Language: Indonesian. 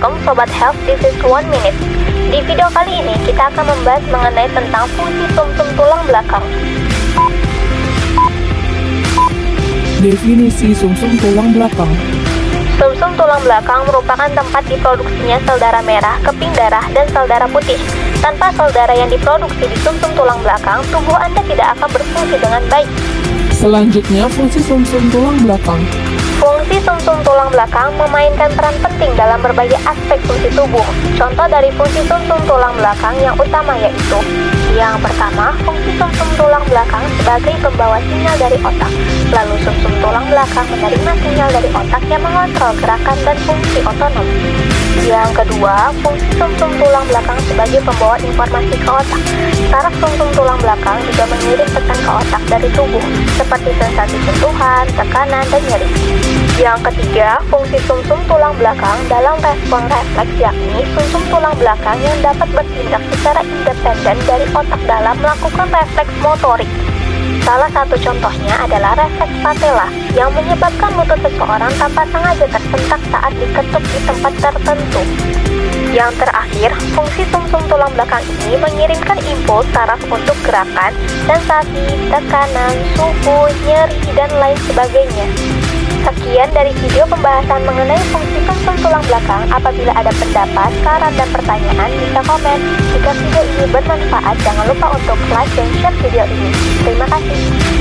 Sobat Health, this is one minute. Di video kali ini kita akan membahas mengenai tentang fungsi sumsum tulang belakang. Definisi sumsum tulang belakang. Sumsum tulang belakang merupakan tempat diproduksinya sel darah merah, keping darah, dan sel darah putih. Tanpa sel darah yang diproduksi di sumsum tulang belakang, tubuh Anda tidak akan berfungsi dengan baik. Selanjutnya, fungsi sumsum tulang belakang. Fungsi sumsum tulang belakang memainkan peran penting dalam berbagai aspek fungsi tubuh. Contoh dari fungsi sumsum tulang belakang yang utama yaitu yang pertama, fungsi sumsum tulang belakang sebagai pembawa sinyal dari otak. Lalu sumsum tulang belakang menerima sinyal dari otak yang mengontrol gerakan dan fungsi otonom. Yang kedua, fungsi sumsum tulang belakang sebagai pembawa informasi ke otak. Saraf sumsum tulang belakang juga mengirim pesan ke otak dari tubuh, seperti sensasi sentuhan, tekanan, dan nyeri. Yang ketiga, fungsi sumsum tulang belakang dalam respon refleks yakni sumsum tulang belakang yang dapat bertindak secara independen dari otak dalam melakukan refleks motorik. Salah satu contohnya adalah refleks patella yang menyebabkan lutut seseorang tanpa sengaja tersentak saat diketuk di tempat tertentu. Yang terakhir, fungsi sumsum tulang belakang ini mengirimkan impuls saraf untuk gerakan, sensasi, tekanan, suhu, nyeri, dan lain sebagainya. Sekian dari video pembahasan mengenai fungsi belakang. Apabila ada pendapat, saran, dan pertanyaan, bisa komen. Jika video ini bermanfaat, jangan lupa untuk like dan share video ini. Terima kasih.